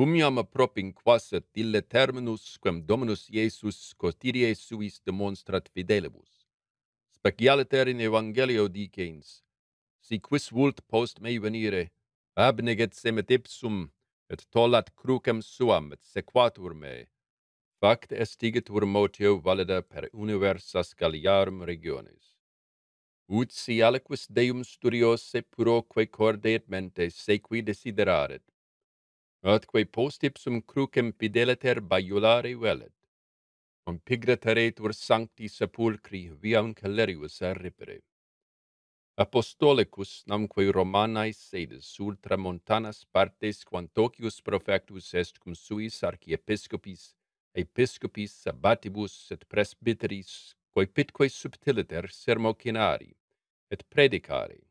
cum iam propinquasset ille terminus quem Dominus Iesus cotidie suis demonstrat fidelibus. Specialiter in Evangelio dicens, si quis vult post mei venire, abneget semet ipsum, et tollat crucem suam, et sequatur me. Fact estigetur motio valida per universas Galliarum regiones. Ut si aliquis Deum studiose puroque corde et mente sequi desideraret, atque post ipsum crucem fideliter baiulare velet, compigretaretur sancti sepulcri viam calerius arripere. Apostolicus namque Romanae sedes ultra montanas partes quantocius profectus est cum suis archiepiscopis, episcopis sabbatibus et presbyteris, quae pitque subtiliter sermocinari, et predicari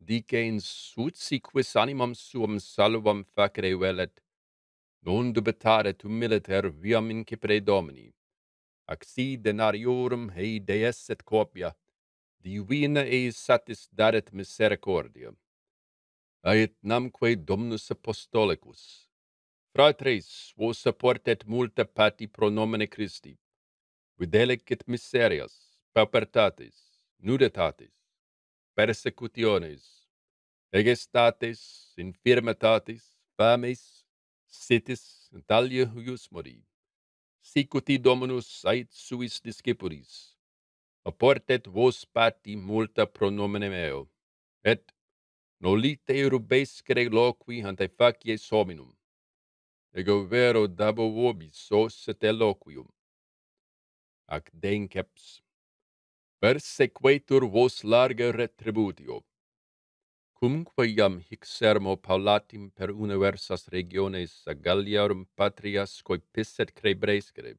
dice insulsi quis animam suam salvam facere velet, non dubitare tu militer viam incipere domini. Ac si denariorum hei deesset copia, divina eis satis daret misericordia. Ait namque Domnus Apostolicus, fratres, vos apportet multa pati pro nomine Christi, videlicet miserias, paupertatis, nudetatis, persecutiones, egestates, infirmitatis, fames, sitis, talia huius mori. Sicuti dominus ait suis discipulis, apportet vos pati multa pronomine meo, et nolite rubescere loqui ante facies hominum, ego vero dabo vobis sos et eloquium. Ac denceps persequetur vos larga retributio. Cumque iam hic sermo paulatim per universas regiones a Galliarum patrias coipisset crebrescere.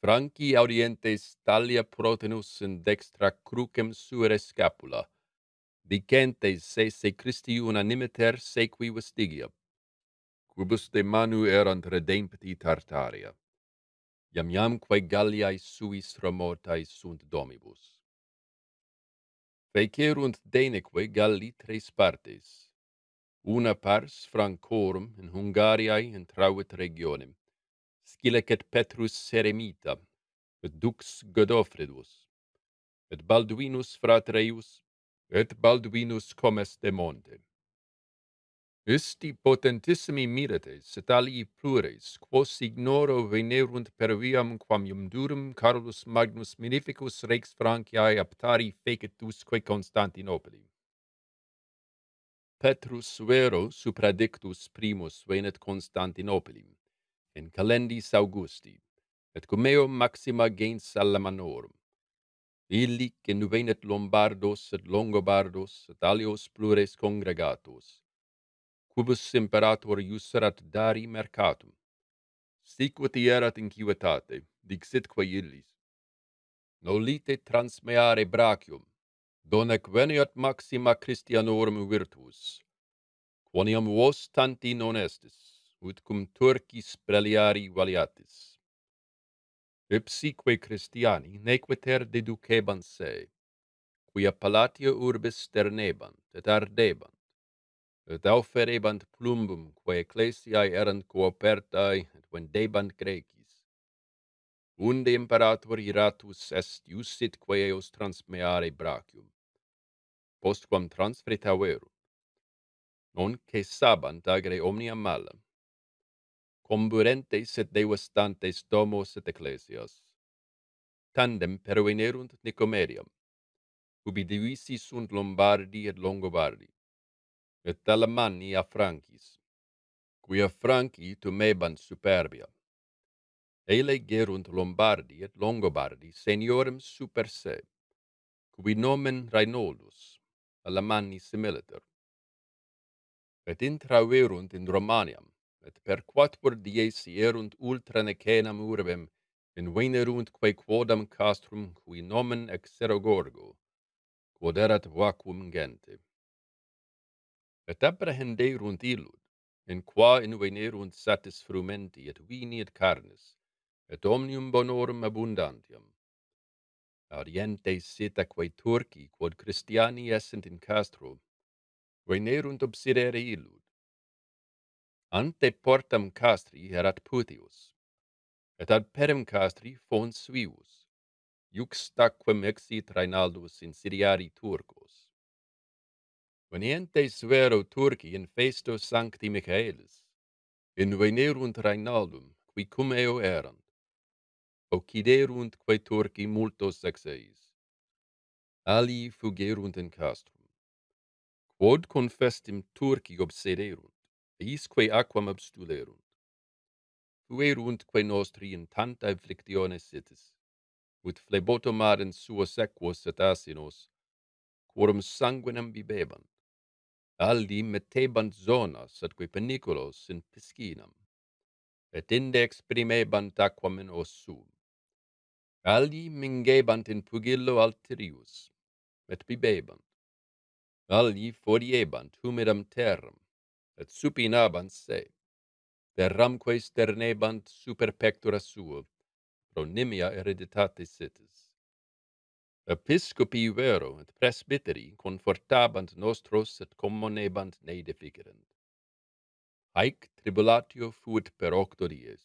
Franci audientes talia protenus in dextra crucem suere scapula, dicentes se se Christi unanimiter sequi vestigia, quibus de manu erant redempti Tartaria iam iam quae Galliae suis remotae sunt domibus. Fecerunt deneque Galli tres partes, una pars Francorum in Hungariae intravit regionem, scilec et Petrus Seremita, et Dux Godofredus, et Balduinus Fratreius, et Balduinus Comes de Monte. Isti potentissimi mirates, et alii plures, quos ignoro venerunt per viam quam ium durum Carolus Magnus Minificus rex Franciae aptari fecetusque Constantinopoli. Petrus vero supradictus primus venet Constantinopoli, in calendis Augusti, et cum eo maxima gens Salamanorum. Illic in venet Lombardos et Longobardos, et alios plures congregatos, quibus imperator iuserat dari mercatum. Sicut erat incuitate, dixitque illis. Nolite transmeare brachium, donec veniat maxima Christianorum virtus. Quoniam vos tanti non estis, ut cum Turcis preliari valiatis. Ipsique Christiani nequiter deducebant se, quia palatio urbis sternebant et ardebant, et auferebant plumbum, quae ecclesiae erant coopertae, et vendebant Grecis. Unde imperator iratus est iusit quae eos transmeare brachium, postquam transferit averum, non cessabant agre omnia mala, comburentes et devastantes domos et ecclesias. Tandem pervenerunt Nicomeriam, ubi divisi sunt Lombardi et Longobardi, et Alamanni a Francis, quia Franci tumebant superbia. Ele gerunt Lombardi et Longobardi seniorem super se, qui nomen Rainoldus, Alamanni similiter. Et intraverunt in Romaniam, et per quattuor dies erunt ultra necenam urbem, in venerunt quae quodam castrum, qui nomen Exerogorgo, quod erat vacuum gente. Et apprehenderunt illud, in qua invenerunt satis frumenti, et vini et carnis, et omnium bonorum abundantiam. Arientes sit aquae Turci, quod Christiani essent in Castro, venerunt obsidere illud. Ante portam castri erat Putius, et ad perem castri fons suius, juxtaquem exit Reinaldus in Siriari Turcos. Venientes vero Turci in festo Sancti Michaelis, in venerunt Reinaldum, qui cum eo erant, occiderunt quae Turci multos sexeis, Ali fugerunt in castrum, quod confestim Turci obsederunt, eisque aquam abstulerunt, Fuerunt quae nostri in tanta afflictione sitis, ut flebotomar in suo equos et asinos, quorum sanguinem bibebant, alli mettebant zonas, atque peniculos in piscinam, et inde exprimebant aquam in ossum. Alli mingebant in pugillo alterius, et bibebant. Alli foriebant humidam terram, et supinabant se. Terramque sternebant super pectora sua, pro nimia hereditatis sitis. Episcopi vero et presbyteri confortabant nostros et commonebant ne deficerent. Haec tribulatio fuit per octo dies.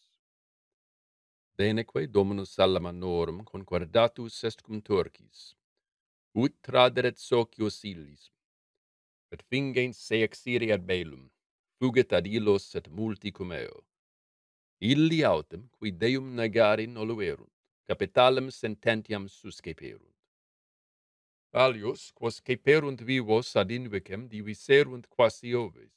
Deneque Dominus Salamanorum concordatus est cum Turcis, ut traderet socios illis, et fingens se exiri ad belum, fugit ad illos et multi cum eo. Illi autem, qui Deum negari noluerunt, capitalem sententiam susceperunt. Alius, quos ceperunt vivos ad invecem, diviserunt quasi oves.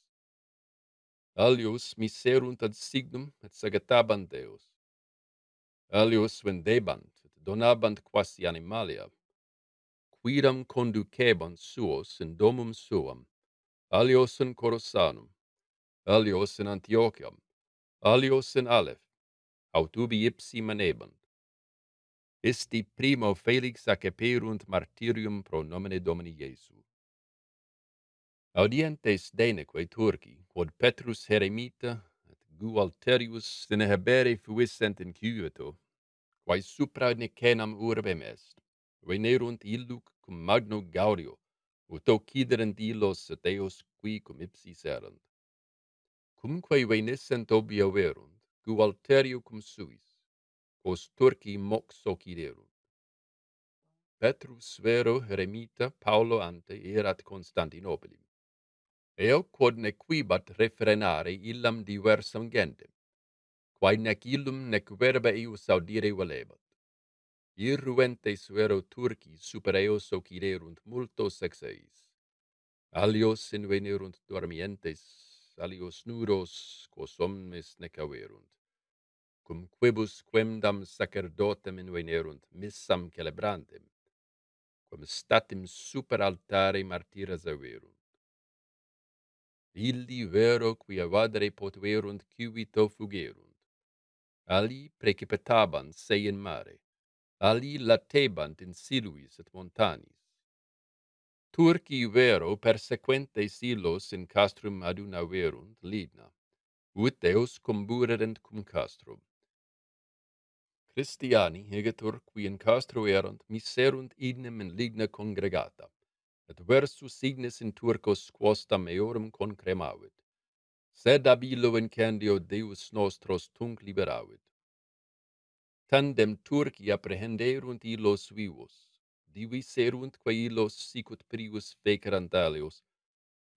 Alius miserunt ad signum et sagetabant Deus. Alius vendebant et donabant quasi animalia, quidam conducebant suos in domum suam, alios in Corosanum, alios in Antiochiam, alios in Aleph, aut ubi ipsi manebant. Isti primo Felix acceperunt martirium pro nomine Domini Iesu. Audientes deneque Turci, quod Petrus Heremita et Gualterius Sinehebere fuissent in Cuito, quae supra Nicenam urbem est, venerunt illuc cum magno gaudio, ut occiderent illos et eos qui cum ipsis erant. Cumque venissent obio verunt, Gualterio cum suis, quos Turci moxo ciderunt. Petrus vero remita Paulo ante erat Constantinopolim. Eo quod nequibat refrenare illam diversam gentem, quae nec illum nec verba eius audire valebat. Irruentes vero Turci super eos ociderunt multos exeis. Alios invenerunt dormientes, alios nuros, quos omnes nec averunt cum quibus quemdam sacerdotem invenerunt missam celebrantem, quam statim super altare martyres averunt. Illi vero qui avadere potuerunt civito fugerunt. Ali precipitabant se in mare, ali latebant in siluis et montanis. Turci vero persequentes silos in castrum adunaverunt lidna, ut eos comburerent cum castrum. Christiani, hegetur, qui in castro erunt, miserunt idnem in ligna congregata, et versus signis in turcos quosta meorum concremavit. Sed ab illo in candio Deus nostros tunc liberavit. Tandem Turci apprehenderunt illos vivos, diviserunt quae illos sicut prius fecerant alios,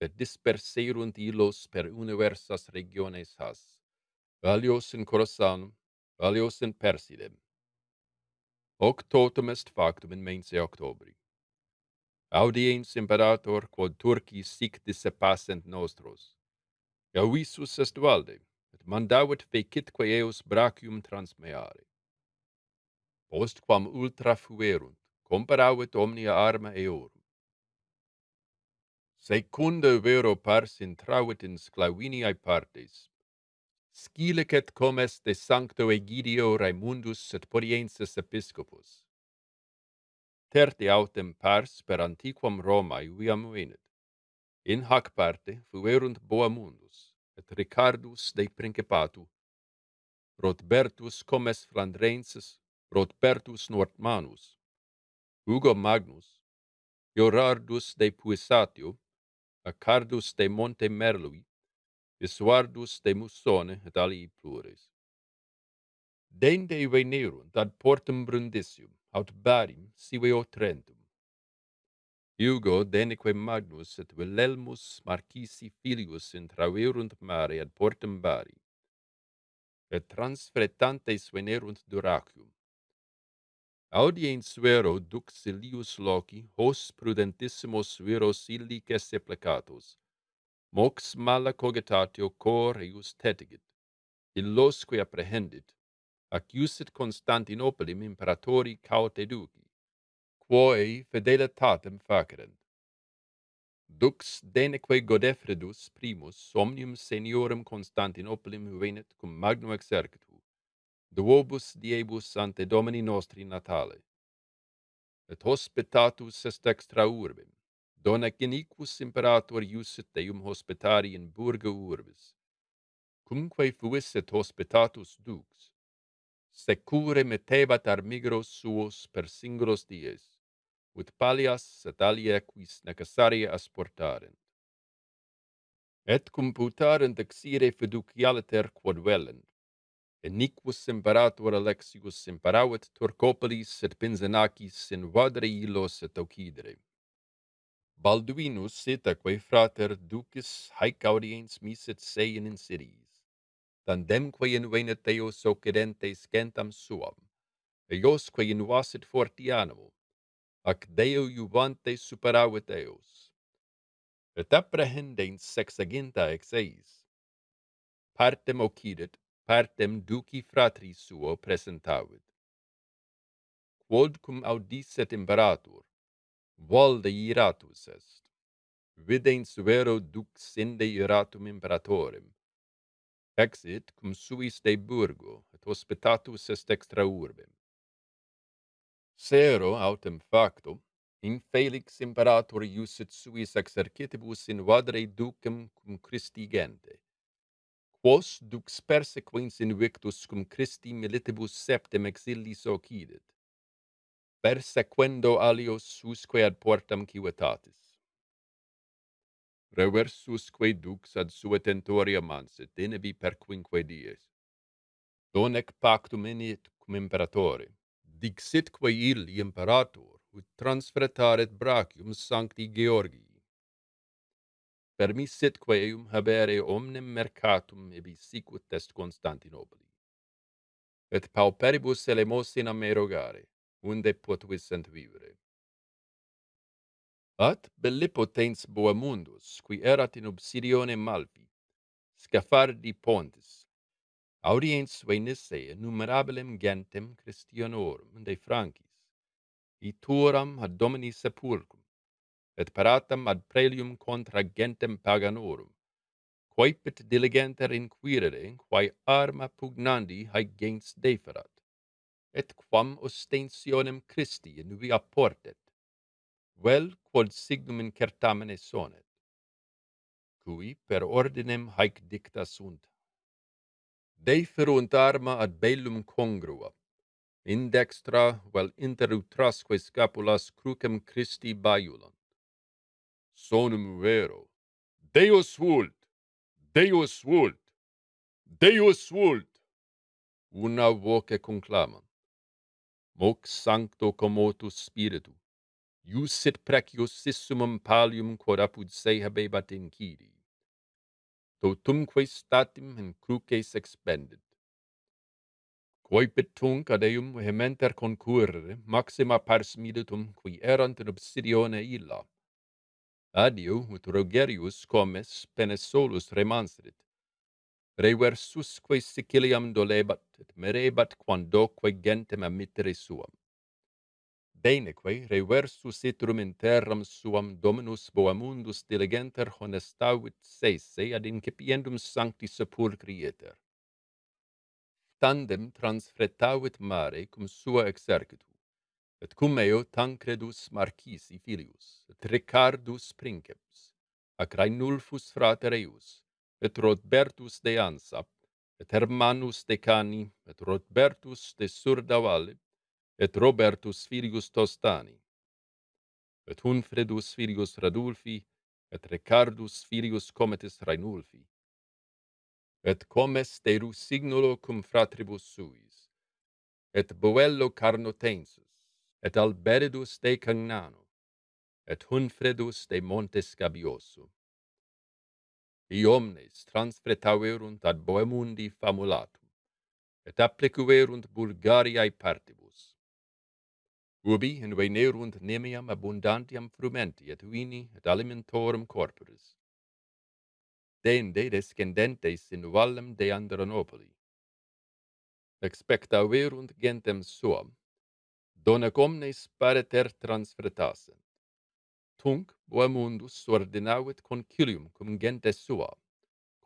et disperserunt illos per universas regiones has. Alios in Corasanum, valios in Persidem. Hoc totum est factum in mense Octobri. Audiens imperator quod Turci sic dissepassent nostros. Gauissus est valde, et mandavit fecitque eos brachium transmeare. Post quam ultra fuerunt, comparavit omnia arma eorum. Secunda vero pars intravit in sclaviniae partes, scilicet comes de sancto Egidio Raimundus et Poriensis episcopus. Terti autem pars per antiquam Romae viam venit. In hac parte fuerunt Boamundus, et Ricardus de Principatu, Rotbertus comes Flandrensis, Rotbertus Nortmanus, Hugo Magnus, Iorardus de Puissatio, Acardus de Monte Merlui, Isuardus de Musone et alii plures. Dende venerunt ad portum Brundisium, aut Barim, sive Otrentum. Hugo deneque Magnus et Wilhelmus Marquisi filius intraverunt mare ad portum Bari, et transfretantes venerunt Duracium. Audiens vero duxilius loci hos prudentissimus viros illices seplecatos, mox mala cogitatio cor eius tetigit, illosque apprehendit, ac iusit Constantinopolim imperatori caute duci, quoe fidelitatem facerent. Dux deneque Godefredus primus omnium seniorum Constantinopolim venit cum magno exercitu, duobus diebus ante Domini nostri natale. Et hospitatus est extra urbem, Donaciniquus imperator iusit deum hospitari in burga urbis, cumque fuis et hospitatus dux, secure metebat armigros suos per singulos dies, ut palias et alia quis necessaria asportarent. Et cum putarent exire fiducialiter quod velent, eniquus imperator Alexius imperavit Turcopolis et Pinzenacis in vadre ilos et Ocidere. Balduinus setaque frater ducis haec audiens misit se in insidiis, tandemque invene teos occidentes gentam suam, eiosque invasit fortianum, ac Deo juvante superavit eos. Et apprehendens sexaginta ex eis, partem occidit, partem duci fratris suo presentavit. Quodcum audisset imperator, Volde iratus est. Videns vero duxende iratum imperatorem. Exit cum suis de burgo, et hospitatus est extra urbem. Sero autem facto, in Felix imperator iusit suis exercitibus in vadre ducem cum Christi gente. Quos dux persequens invictus cum Christi militibus septem exilis occidit persequendo alios susque ad portam civitatis. Reversusque dux ad suetentoria manset, inebi per quinque dies. Donec pactum init cum imperatore, dixitque illi imperator, ut transfretaret brachium sancti Georgii. Permissitque eum habere omnem mercatum ebi sicut est Constantinopoli. Et pauperibus elemosinam erogare, unde potuissent vivere. At belle potens boamundus, qui erat in obsidione Malpi, scafardi pontis, audiens venisse innumerabilem gentem Christianorum de Francis, ituram ad domini sepulcrum, et paratam ad prelium contra gentem paganorum, quaepit diligenter inquirere, quae arma pugnandi haec gens deferat et quam ostensionem Christi in via portet, vel quod signum in certamene sonet, cui per ordinem haec dicta sunt. Deferunt arma ad bellum congrua, in dextra vel inter utrasque scapulas crucem Christi baiulant. Sonum vero, Deus vult, Deus vult, Deus vult, una voce conclamant mox sancto commotus spiritu, iusit precius sissumum palium quod apud se habebat incidi. Totumque statim in cruces expendit. Quoipit tunc ad eum vehementer concurrere, maxima pars militum qui erant in obsidione illa. Adio, ut Rogerius comes, pene solus remanserit, reversusque Siciliam dolebat, et merebat quandoque gentem amittere suam. Deneque reversus itrum in terram suam Dominus Boamundus diligenter honestavit sese ad incipiendum sancti sepulcri iter. Tandem transfretavit mare cum sua exercitu, et cum eo Tancredus Marcisi filius, et Ricardus princeps, ac Rainulfus frater eius, et Rodbertus de Ansa, et Hermanus de Cani, et Rodbertus de Surdavalle, et Robertus Filius Tostani, et Hunfredus Filius Radulfi, et Ricardus Filius Cometis Rainulfi, et comes de Rusignulo cum fratribus suis, et Boello Carnotensus, et Alberidus de Cagnano, et Hunfredus de Montes Gabioso, iomnes transpretaverunt ad boemundi famulatum, et applicuerunt Bulgariae partibus. Ubi invenerunt nemiam abundantiam frumenti et vini et alimentorum corporis. Dende descendentes in vallem de Andronopoli. Expectaverunt gentem suam, donec omnes pareter transfretassent Tunc boemundus ordinavit concilium cum gentes sua,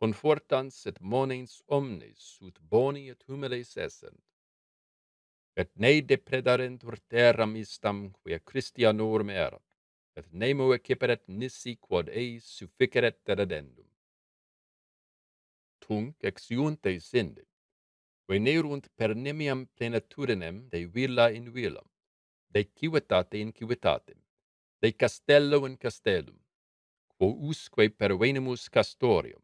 confortans et monens omnes ut boni et humiles essent. Et ne depredarentur terram istam quia Christianorum erat, et nemo eciperet nisi quod eis sufficeret deredendum. Tunc exiunte sinde, venerunt per nemiam plenitudinem de villa in villam, de civitate in civitatem, de castello in castellum, quo usque pervenimus castorium,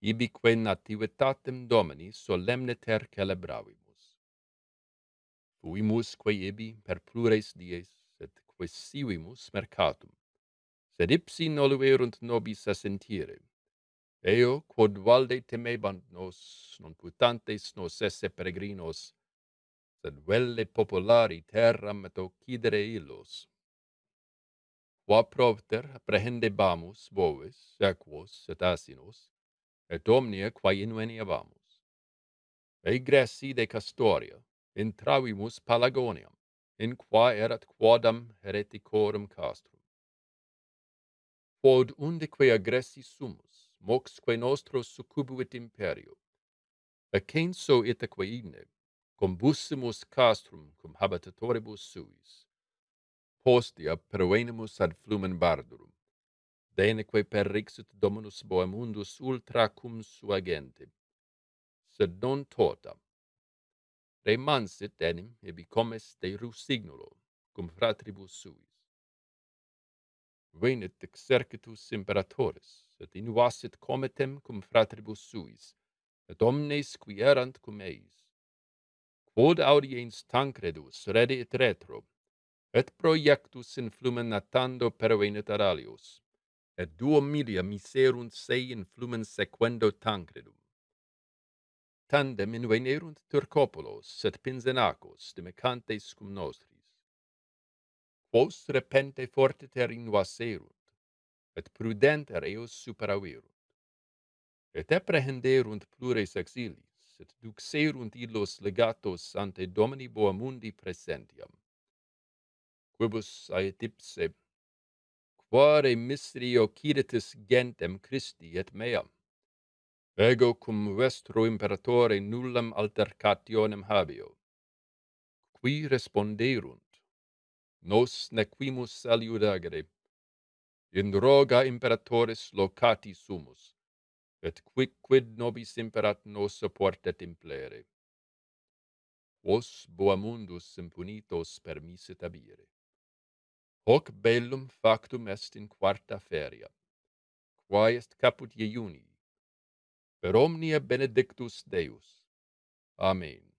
ibique nativitatem Domini solemniter celebravimus. Fuimusque ibi per plures dies, et quesivimus mercatum, sed ipsi noluerunt nobis assentire. Eo, quod valde temebant nos, non putantes nos esse peregrinos, sed velle populari terram et occidere illos. Qua propter apprehendebamus bovis, equos et asinos, et omnia quae inveniabamus. Egressi de Castoria, intravimus Palagoniam, in qua erat quodam hereticorum castrum. Quod undeque agressi sumus, moxque nostro succubuit imperio, Ecenso itaque igne, combussimus castrum cum habitatoribus suis, postia pervenimus ad flumen bardurum. Deneque perrixit Dominus Boemundus ultra cum sua gente, sed non tota. Remansit enim ebi comes de rusignulo, cum fratribus suis. Venit exercitus imperatoris, et invasit cometem cum fratribus suis, et omnes qui erant cum eis. Quod audiens Tancredus redit retro, et proiectus in flumen natando perevenit Aralius, et duo milia miserunt sei in flumen sequendo Tancredum. Tandem invenerunt Turcopolos et pinzenacos, demecantes cum nostris. Quos repente fortiter invaserunt, et prudenter eos superaverunt. Et apprehenderunt plures exilis, et duxerunt illos legatos ante Domini Boamundi presentiam quibus ait ipse quare mysterio ciritis gentem Christi et meam. Ego cum vestro imperatore nullam altercationem habeo qui responderunt? Nos nequimus aliudagere in roga imperatores locati sumus et quic quid nobis imperat nos supportet implere? Vos boamundus impunitos permissit abire Hoc bellum factum est in quarta feria, quae est caput iuni. Per omnia benedictus Deus. Amen.